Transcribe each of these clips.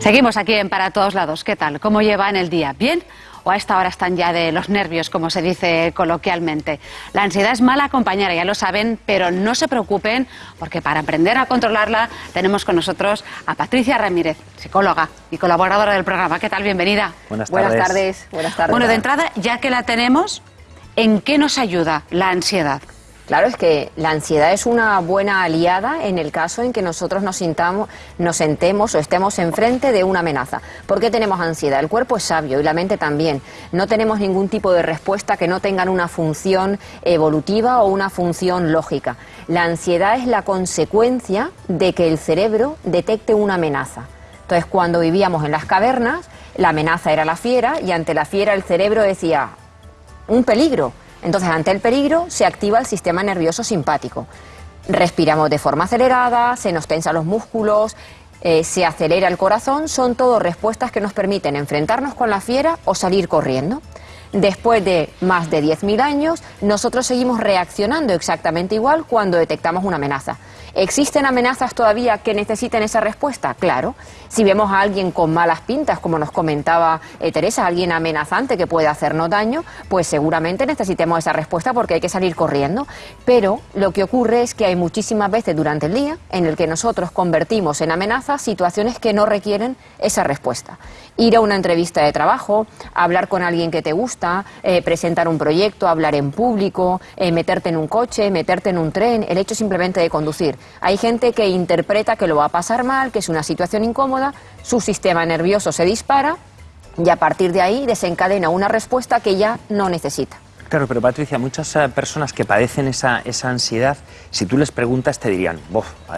Seguimos aquí en Para Todos Lados. ¿Qué tal? ¿Cómo llevan el día? ¿Bien? ¿O a esta hora están ya de los nervios, como se dice coloquialmente? La ansiedad es mala compañera, ya lo saben, pero no se preocupen, porque para aprender a controlarla tenemos con nosotros a Patricia Ramírez, psicóloga y colaboradora del programa. ¿Qué tal? Bienvenida. Buenas tardes. Buenas tardes. Buenas tardes. Bueno, de entrada, ya que la tenemos, ¿en qué nos ayuda la ansiedad? Claro, es que la ansiedad es una buena aliada en el caso en que nosotros nos sintamos, nos sentemos o estemos enfrente de una amenaza. ¿Por qué tenemos ansiedad? El cuerpo es sabio y la mente también. No tenemos ningún tipo de respuesta que no tengan una función evolutiva o una función lógica. La ansiedad es la consecuencia de que el cerebro detecte una amenaza. Entonces, cuando vivíamos en las cavernas, la amenaza era la fiera y ante la fiera el cerebro decía, un peligro entonces, ante el peligro, se activa el sistema nervioso simpático. Respiramos de forma acelerada, se nos tensan los músculos, eh, se acelera el corazón, son todo respuestas que nos permiten enfrentarnos con la fiera o salir corriendo. Después de más de 10.000 años, nosotros seguimos reaccionando exactamente igual cuando detectamos una amenaza. ¿Existen amenazas todavía que necesiten esa respuesta? Claro. Si vemos a alguien con malas pintas, como nos comentaba eh, Teresa, alguien amenazante que puede hacernos daño, pues seguramente necesitemos esa respuesta porque hay que salir corriendo. Pero lo que ocurre es que hay muchísimas veces durante el día en el que nosotros convertimos en amenazas situaciones que no requieren esa respuesta. Ir a una entrevista de trabajo, hablar con alguien que te gusta, eh, presentar un proyecto, hablar en público, eh, meterte en un coche, meterte en un tren, el hecho simplemente de conducir. Hay gente que interpreta que lo va a pasar mal, que es una situación incómoda, su sistema nervioso se dispara y a partir de ahí desencadena una respuesta que ya no necesita. Claro, pero Patricia, muchas eh, personas que padecen esa, esa, ansiedad, si tú les preguntas, te dirían,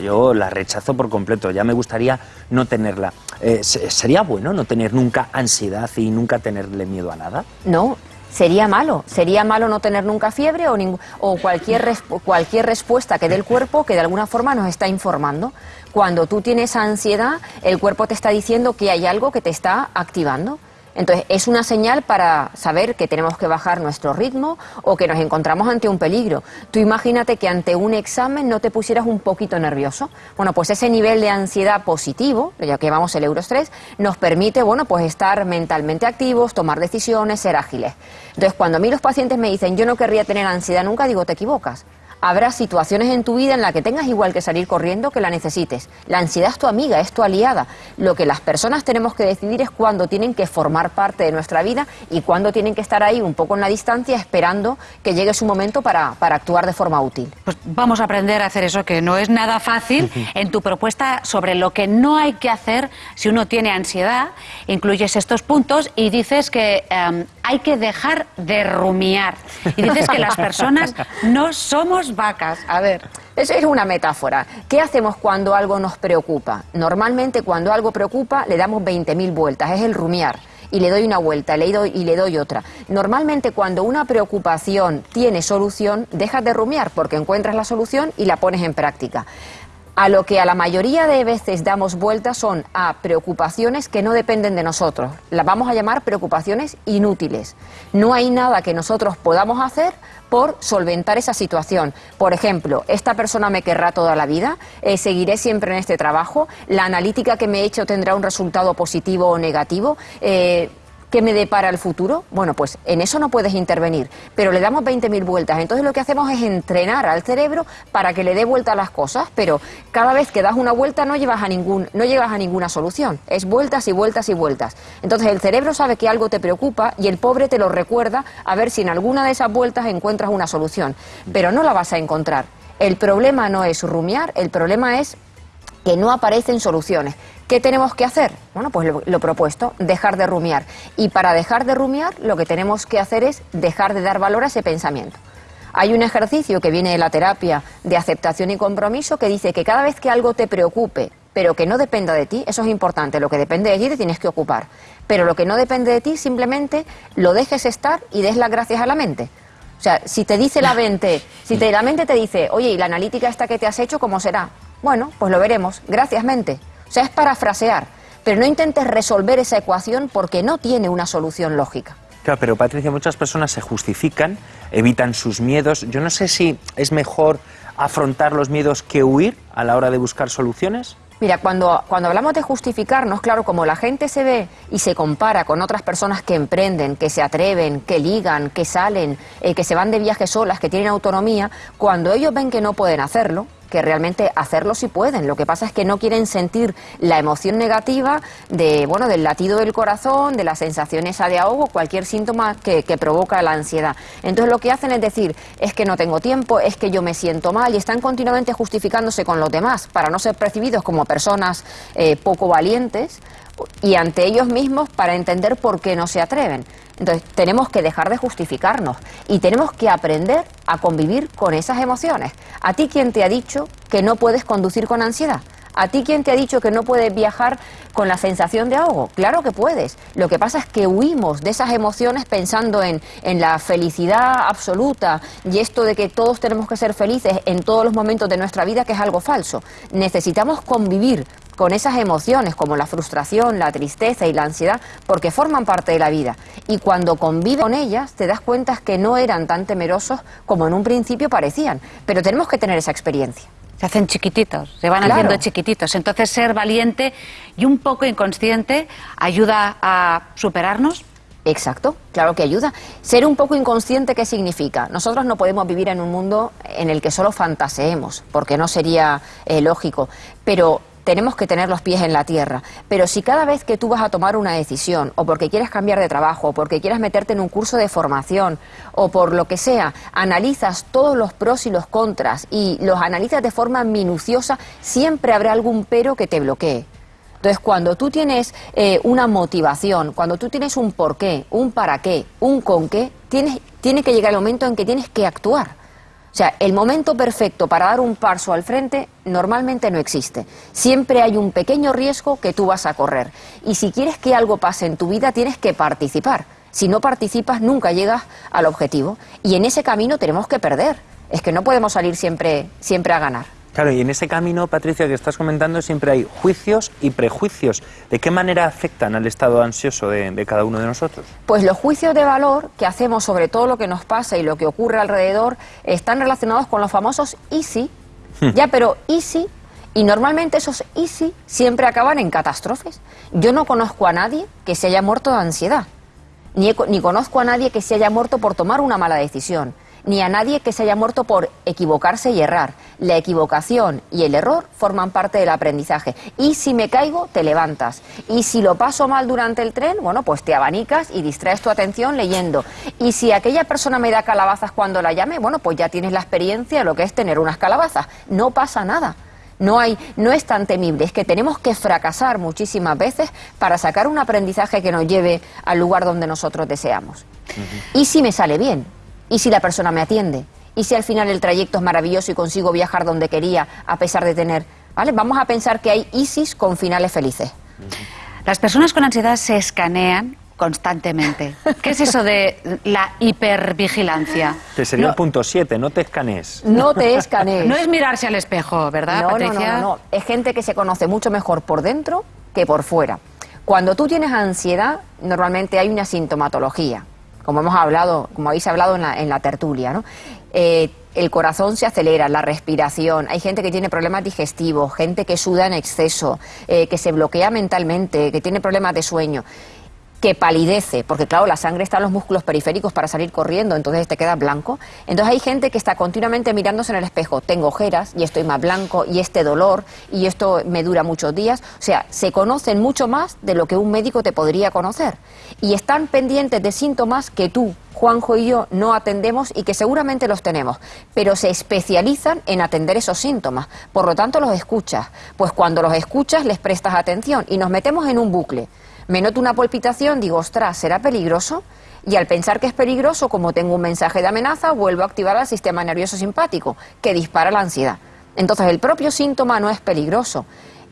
yo la rechazo por completo, ya me gustaría no tenerla. Eh, ¿Sería bueno no tener nunca ansiedad y nunca tenerle miedo a nada? No, sería malo. Sería malo no tener nunca fiebre o, o cualquier, cualquier respuesta que dé el cuerpo que de alguna forma nos está informando. Cuando tú tienes ansiedad, el cuerpo te está diciendo que hay algo que te está activando. Entonces, es una señal para saber que tenemos que bajar nuestro ritmo o que nos encontramos ante un peligro. Tú imagínate que ante un examen no te pusieras un poquito nervioso. Bueno, pues ese nivel de ansiedad positivo, ya que llevamos el eurostrés, nos permite, bueno, pues estar mentalmente activos, tomar decisiones, ser ágiles. Entonces, cuando a mí los pacientes me dicen, yo no querría tener ansiedad nunca, digo, te equivocas habrá situaciones en tu vida en las que tengas igual que salir corriendo que la necesites. La ansiedad es tu amiga, es tu aliada. Lo que las personas tenemos que decidir es cuándo tienen que formar parte de nuestra vida y cuándo tienen que estar ahí un poco en la distancia esperando que llegue su momento para, para actuar de forma útil. Pues vamos a aprender a hacer eso, que no es nada fácil. En tu propuesta sobre lo que no hay que hacer si uno tiene ansiedad, incluyes estos puntos y dices que em, hay que dejar de rumiar. Y dices que las personas no somos vacas. A ver. Eso es una metáfora. ¿Qué hacemos cuando algo nos preocupa? Normalmente cuando algo preocupa le damos 20.000 vueltas, es el rumiar. Y le doy una vuelta le doy, y le doy otra. Normalmente cuando una preocupación tiene solución, dejas de rumiar porque encuentras la solución y la pones en práctica. A lo que a la mayoría de veces damos vueltas son a preocupaciones que no dependen de nosotros. Las vamos a llamar preocupaciones inútiles. No hay nada que nosotros podamos hacer por solventar esa situación. Por ejemplo, esta persona me querrá toda la vida, eh, seguiré siempre en este trabajo, la analítica que me he hecho tendrá un resultado positivo o negativo. Eh, ¿Qué me depara el futuro? Bueno, pues en eso no puedes intervenir, pero le damos 20.000 vueltas. Entonces lo que hacemos es entrenar al cerebro para que le dé vuelta a las cosas, pero cada vez que das una vuelta no, llevas a ningún, no llegas a ninguna solución. Es vueltas y vueltas y vueltas. Entonces el cerebro sabe que algo te preocupa y el pobre te lo recuerda a ver si en alguna de esas vueltas encuentras una solución, pero no la vas a encontrar. El problema no es rumiar, el problema es que no aparecen soluciones. ¿Qué tenemos que hacer? Bueno, pues lo, propuesto, dejar de rumiar. Y para dejar de rumiar, lo que tenemos que hacer es dejar de dar valor a ese pensamiento. Hay un ejercicio que viene de la terapia de aceptación y compromiso que dice que cada vez que algo te preocupe, pero que no dependa de ti, eso es importante, lo que depende de ti te tienes que ocupar. Pero lo que no depende de ti, simplemente lo dejes estar y des las gracias a la mente. O sea, si te dice la mente, si te, la mente te dice, oye, ¿y la analítica esta que te has hecho cómo será? Bueno, pues lo veremos. Gracias, mente. O sea, es parafrasear, pero no intentes resolver esa ecuación porque no tiene una solución lógica. Claro, pero Patricia, muchas personas se justifican, evitan sus miedos. Yo no sé si es mejor afrontar los miedos que huir a la hora de buscar soluciones. Mira, cuando, cuando hablamos de justificarnos, claro, como la gente se ve y se compara con otras personas que emprenden, que se atreven, que ligan, que salen, eh, que se van de viaje solas, que tienen autonomía, cuando ellos ven que no pueden hacerlo, que realmente hacerlo sí pueden. Lo que pasa es que no quieren sentir la emoción negativa de, bueno, del latido del corazón, de la sensación esa de ahogo, cualquier síntoma que, provoca la ansiedad. Entonces lo que hacen es decir, es que no tengo tiempo, es que yo me siento mal y están continuamente justificándose con los demás para no ser percibidos como personas eh, poco valientes y ante ellos mismos para entender por qué no se atreven. Entonces, tenemos que dejar de justificarnos y tenemos que aprender a convivir con esas emociones. ¿A ti quién te ha dicho que no puedes conducir con ansiedad? ¿A ti quién te ha dicho que no puedes viajar con la sensación de ahogo? Claro que puedes. Lo que pasa es que huimos de esas emociones pensando en, en, la felicidad absoluta y esto de que todos tenemos que ser felices en todos los momentos de nuestra vida, que es algo falso. Necesitamos convivir con esas emociones como la frustración, la tristeza y la ansiedad, porque forman parte de la vida. Y cuando convives con ellas, te das cuenta que no eran tan temerosos como en un principio parecían. Pero tenemos que tener esa experiencia. Se hacen chiquititos, se van haciendo chiquititos. Entonces, ser valiente y un poco inconsciente ayuda a superarnos. Exacto, claro que ayuda. Ser un poco inconsciente, ¿qué significa? Nosotros no podemos vivir en un mundo en el que solo fantaseemos, porque no sería eh, lógico. Pero tenemos que tener los pies en la tierra. Pero si cada vez que tú vas a tomar una decisión, o porque quieres cambiar de trabajo, o porque quieres meterte en un curso de formación, o por lo que sea, analizas todos los pros y los contras y los analizas de forma minuciosa, siempre habrá algún pero que te bloquee. Entonces, cuando tú tienes eh, una motivación, cuando tú tienes un por qué, un para qué, un con qué, tienes, tiene que llegar el momento en que tienes que actuar. O sea, el momento perfecto para dar un paso al frente normalmente no existe. Siempre hay un pequeño riesgo que tú vas a correr. Y si quieres que algo pase en tu vida, tienes que participar. Si no participas, nunca llegas al objetivo. Y en ese camino tenemos que perder. Es que no podemos salir siempre, siempre a ganar. Claro, y en ese camino, Patricia, que estás comentando, siempre hay juicios y prejuicios. ¿De qué manera afectan al estado ansioso de, cada uno de nosotros? Pues los juicios de valor que hacemos sobre todo lo que nos pasa y lo que ocurre alrededor están relacionados con los famosos easy. Hmm. Ya, pero easy y normalmente esos easy siempre acaban en catástrofes. Yo no conozco a nadie que se haya muerto de ansiedad, ni, ni, conozco a nadie que se haya muerto por tomar una mala decisión ni a nadie que se haya muerto por equivocarse y errar. La equivocación y el error forman parte del aprendizaje. Y si me caigo, te levantas. Y si lo paso mal durante el tren, bueno, pues te abanicas y distraes tu atención leyendo. Y si aquella persona me da calabazas cuando la llame, bueno, pues ya tienes la experiencia de lo que es tener unas calabazas. No pasa nada. No, hay, no es tan temible, es que tenemos que fracasar muchísimas veces para sacar un aprendizaje que nos lleve al lugar donde nosotros deseamos. Y si me sale bien, ¿Y si la persona me atiende? ¿Y si al final el trayecto es maravilloso y consigo viajar donde quería a pesar de tener... ¿Vale? Vamos a pensar que hay ISIS con finales felices. Las personas con ansiedad se escanean constantemente. ¿Qué es eso de la hipervigilancia? Que sería el punto 7, no te escanees. No te escanees. No es mirarse al espejo, ¿verdad, no, Patricia? No, no, no, es gente que se conoce mucho mejor por dentro que por fuera. Cuando tú tienes ansiedad, normalmente hay una sintomatología como hemos hablado, como habéis hablado en la, tertulia, ¿no? Eh, el corazón se acelera, la respiración, hay gente que tiene problemas digestivos, gente que suda en exceso, eh, que se bloquea mentalmente, que tiene problemas de sueño que palidece, porque claro, la sangre está en los músculos periféricos para salir corriendo, entonces te queda blanco. Entonces hay gente que está continuamente mirándose en el espejo, tengo ojeras y estoy más blanco y este dolor y esto me dura muchos días. O sea, se conocen mucho más de lo que un médico te podría conocer. Y están pendientes de síntomas que tú, Juanjo y yo no atendemos y que seguramente los tenemos, pero se especializan en atender esos síntomas. Por lo tanto, los escuchas. Pues cuando los escuchas les prestas atención y nos metemos en un bucle me noto una palpitación, digo, ostras, ¿será peligroso? Y al pensar que es peligroso, como tengo un mensaje de amenaza, vuelvo a activar el sistema nervioso simpático, que dispara la ansiedad. Entonces, el propio síntoma no es peligroso.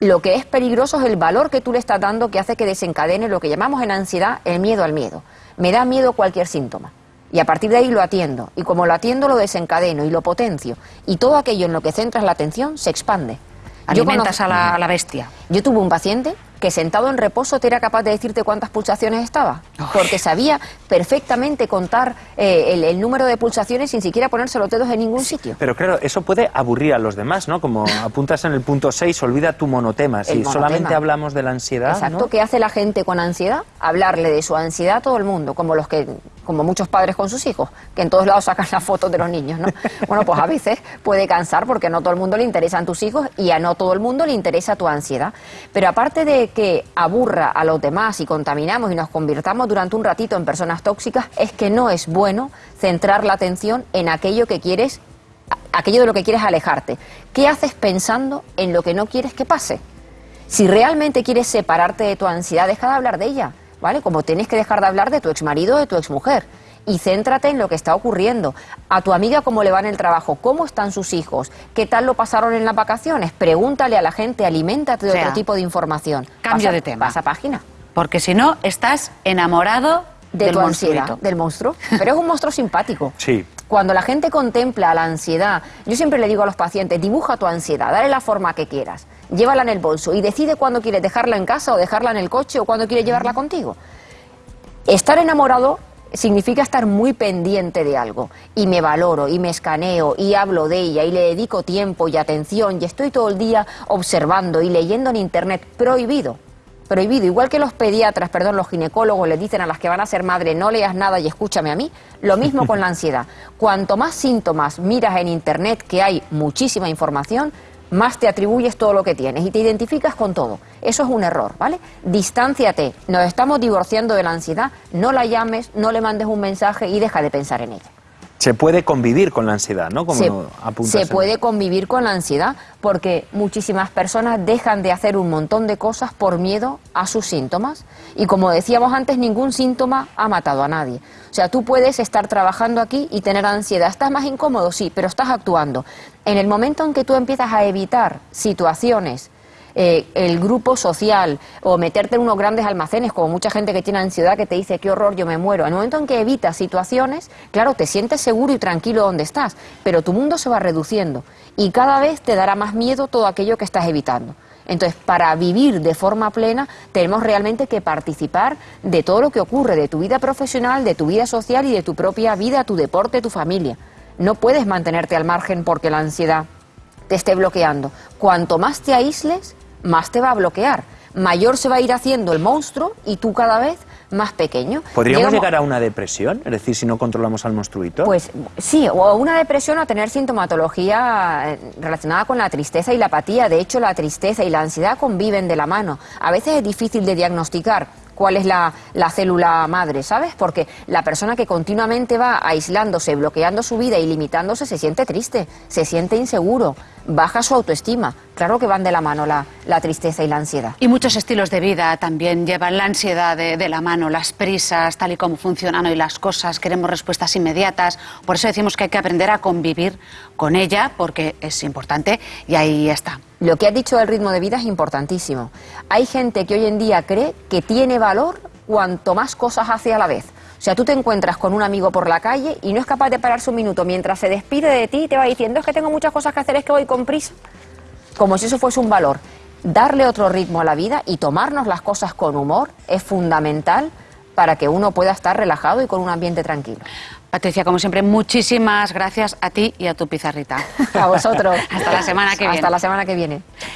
Lo que es peligroso es el valor que tú le estás dando que hace que desencadene lo que llamamos en ansiedad el miedo al miedo. Me da miedo cualquier síntoma. Y a partir de ahí lo atiendo. Y como lo atiendo, lo desencadeno y lo potencio. Y todo aquello en lo que centras la atención se expande. Alimentas a, la, a la bestia. Yo tuve un paciente que sentado en reposo te era capaz de decirte cuántas pulsaciones estaba, porque sabía perfectamente contar eh, el, número de pulsaciones sin siquiera ponerse los dedos en ningún sitio. Pero claro, eso puede aburrir a los demás, ¿no? Como apuntas en el punto 6, olvida tu monotema. Si solamente hablamos de la ansiedad. Exacto, ¿qué hace la gente con ansiedad? Hablarle de su ansiedad a todo el mundo, como los que como muchos padres con sus hijos, que en todos lados sacan las fotos de los niños, ¿no? Bueno, pues a veces puede cansar porque no todo el mundo le interesan tus hijos y a no todo el mundo le interesa tu ansiedad. Pero aparte de que aburra a los demás y contaminamos y nos convirtamos durante un ratito en personas tóxicas, es que no es bueno centrar la atención en aquello que quieres, aquello de lo que quieres alejarte. ¿Qué haces pensando en lo que no quieres que pase? Si realmente quieres separarte de tu ansiedad, deja de hablar de ella ¿vale? Como tienes que dejar de hablar de tu exmarido o de tu exmujer y céntrate en lo que está ocurriendo. A tu amiga cómo le va en el trabajo, cómo están sus hijos, qué tal lo pasaron en las vacaciones. Pregúntale a la gente, aliméntate de otro tipo de información. Cambio de tema. Pasa página. Porque si no, estás enamorado de tu ansiedad, del monstruo. Pero es un monstruo simpático. Sí. Cuando la gente contempla la ansiedad, yo siempre le digo a los pacientes, dibuja tu ansiedad, dale la forma que quieras llévala en el bolso y decide cuándo quieres dejarla en casa o dejarla en el coche o cuándo quieres llevarla contigo. Estar enamorado significa estar muy pendiente de algo. Y me valoro y me escaneo y hablo de ella y le dedico tiempo y atención y estoy todo el día observando y leyendo en internet. Prohibido prohibido, igual que los pediatras, perdón, los ginecólogos le dicen a las que van a ser madre no leas nada y escúchame a mí, lo mismo con la ansiedad. Cuanto más síntomas miras en internet, que hay muchísima información, más te atribuyes todo lo que tienes y te identificas con todo. Eso es un error, ¿vale? Distánciate. Nos estamos divorciando de la ansiedad. No la llames, no le mandes un mensaje y deja de pensar en ella. Se puede convivir con la ansiedad, ¿no? Como se, se puede convivir con la ansiedad porque muchísimas personas dejan de hacer un montón de cosas por miedo a sus síntomas. Y como decíamos antes, ningún síntoma ha matado a nadie. O sea, tú puedes estar trabajando aquí y tener ansiedad. ¿Estás más incómodo? Sí, pero estás actuando. En el momento en que tú empiezas a evitar situaciones eh, el grupo social o meterte en unos grandes almacenes, como mucha gente que tiene ansiedad que te dice qué horror, yo me muero. En el momento en que evitas situaciones, claro, te sientes seguro y tranquilo donde estás, pero tu mundo se va reduciendo y cada vez te dará más miedo todo aquello que estás evitando. Entonces, para vivir de forma plena, tenemos realmente que participar de todo lo que ocurre, de tu vida profesional, de tu vida social y de tu propia vida, tu deporte, tu familia. No puedes mantenerte al margen porque la ansiedad te esté bloqueando. Cuanto más te aísles, más te va a bloquear. Mayor se va a ir haciendo el monstruo y tú cada vez más pequeño. ¿Podríamos llegar a una depresión? Es decir, si no controlamos al monstruito. Pues sí, o una depresión o tener sintomatología eh, relacionada con la tristeza y la apatía. De hecho, la tristeza y la ansiedad conviven de la mano. A veces es difícil de diagnosticar cuál es la, célula madre, ¿sabes? Porque la persona que continuamente va aislándose, bloqueando su vida y limitándose se siente triste, se siente inseguro, baja su autoestima. Claro que van de la mano la, tristeza y la ansiedad. Y muchos estilos de vida también llevan la ansiedad de, la mano, las prisas, tal y como funcionan hoy las cosas, queremos respuestas inmediatas. Por eso decimos que hay que aprender a convivir con ella, porque es importante y ahí está. Lo que has dicho del ritmo de vida es importantísimo. Hay gente que hoy en día cree que tiene valor cuanto más cosas hace a la vez. O sea, tú te encuentras con un amigo por la calle y no es capaz de pararse un minuto mientras se despide de ti y te va diciendo es que tengo muchas cosas que hacer, es que voy con prisa. Como si eso fuese un valor. Darle otro ritmo a la vida y tomarnos las cosas con humor es fundamental para que uno pueda estar relajado y con un ambiente tranquilo. Patricia, como siempre, muchísimas gracias a ti y a tu pizarrita. A vosotros. Hasta la semana que viene. Hasta la semana que viene.